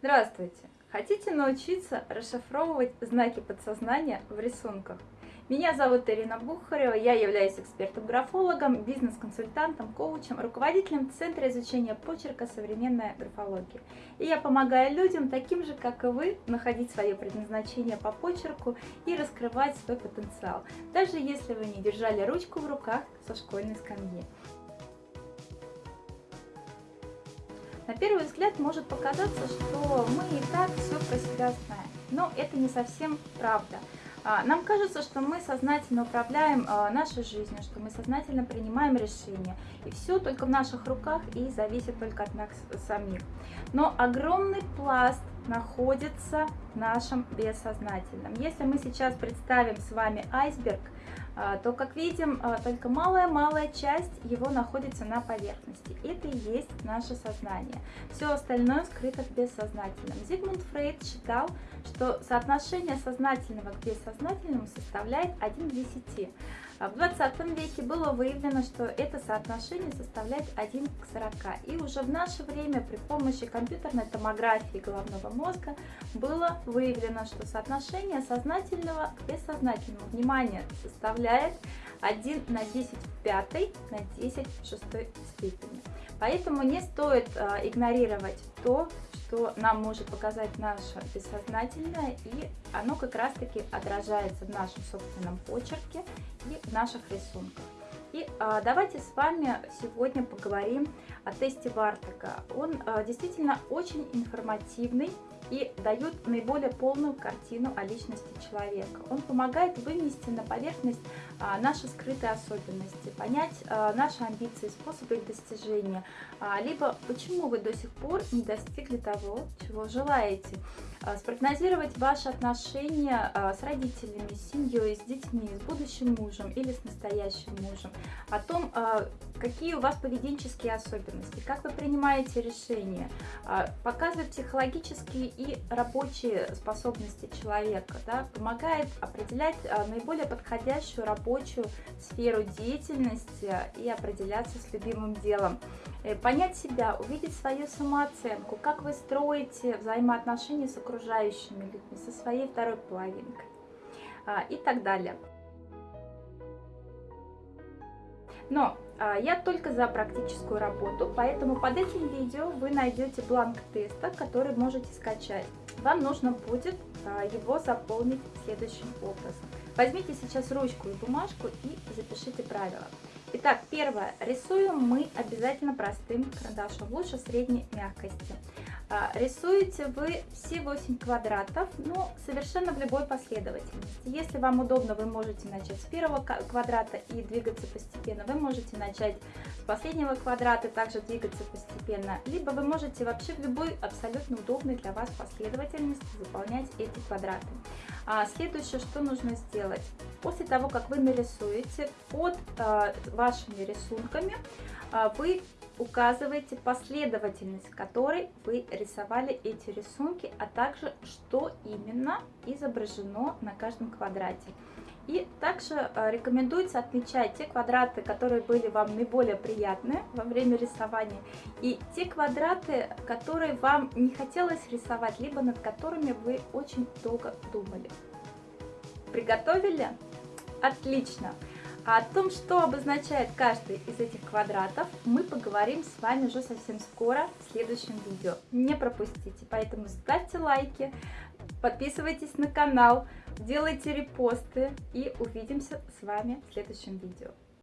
Здравствуйте! Хотите научиться расшифровывать знаки подсознания в рисунках? Меня зовут Ирина Бухарева, я являюсь экспертом-графологом, бизнес-консультантом, коучем, руководителем Центра изучения почерка «Современная графология». И я помогаю людям, таким же, как и вы, находить свое предназначение по почерку и раскрывать свой потенциал, даже если вы не держали ручку в руках со школьной скамьи. На первый взгляд может показаться, что мы и так все про себя знаем, но это не совсем правда. А, нам кажется, что мы сознательно управляем а, нашей жизнью, что мы сознательно принимаем решения, и все только в наших руках и зависит только от нас самих. Но огромный пласт находится в нашем бессознательном. Если мы сейчас представим с вами айсберг, то, как видим, а, только малая-малая часть его находится на поверхности. Это и есть наше сознание. Все остальное скрыто в бессознательном. Зигмунд Фрейд считал, что соотношение сознательного к бессознательному составляет 1 к 10. В 20 веке было выявлено, что это соотношение составляет 1 к 40. И уже в наше время при помощи компьютерной томографии головного мозга было выявлено, что соотношение сознательного к бессознательному внимания составляет 1 на 10 в пятой на 10 в шестой степени. Поэтому не стоит э, игнорировать то, что нам может показать наше бессознательное, и оно как раз-таки отражается в нашем собственном почерке и в наших рисунках. И а, давайте с вами сегодня поговорим о тесте Вартака. Он а, действительно очень информативный и дает наиболее полную картину о личности человека. Он помогает вынести на поверхность а, наши скрытые особенности, понять а, наши амбиции, способы их достижения, а, либо почему вы до сих пор не достигли того, чего желаете. Спрогнозировать ваши отношения с родителями, с семьей, с детьми, с будущим мужем или с настоящим мужем, о том, какие у вас поведенческие особенности, как вы принимаете решения, показывает психологические и рабочие способности человека, да, помогает определять наиболее подходящую рабочую сферу деятельности и определяться с любимым делом. Э, понять себя, увидеть свою самооценку, как вы строите взаимоотношения с окружающими людьми, со своей второй половинкой а, и так далее. Но а, я только за практическую работу, поэтому под этим видео вы найдете бланк теста, который можете скачать. Вам нужно будет а, его заполнить следующим образом. Возьмите сейчас ручку и бумажку и запишите правила. Итак, первое. Рисуем мы обязательно простым карандашом, лучше средней мягкости. А, рисуете вы все 8 квадратов, но совершенно в любой последовательности. Если вам удобно, вы можете начать с первого квадрата и двигаться постепенно. Вы можете начать с последнего квадрата, также двигаться постепенно. Либо вы можете вообще в любой абсолютно удобной для вас последовательности заполнять эти квадраты. А следующее, что нужно сделать? После того, как вы нарисуете под э, вашими рисунками, э, вы указываете последовательность, которой вы рисовали эти рисунки, а также что именно изображено на каждом квадрате. И также э, рекомендуется отмечать те квадраты, которые были вам наиболее приятны во время рисования, и те квадраты, которые вам не хотелось рисовать, либо над которыми вы очень долго думали. Приготовили? Отлично! А о том, что обозначает каждый из этих квадратов, мы поговорим с вами уже совсем скоро в следующем видео. Не пропустите, поэтому ставьте лайки, подписывайтесь на канал, делайте репосты и увидимся с вами в следующем видео.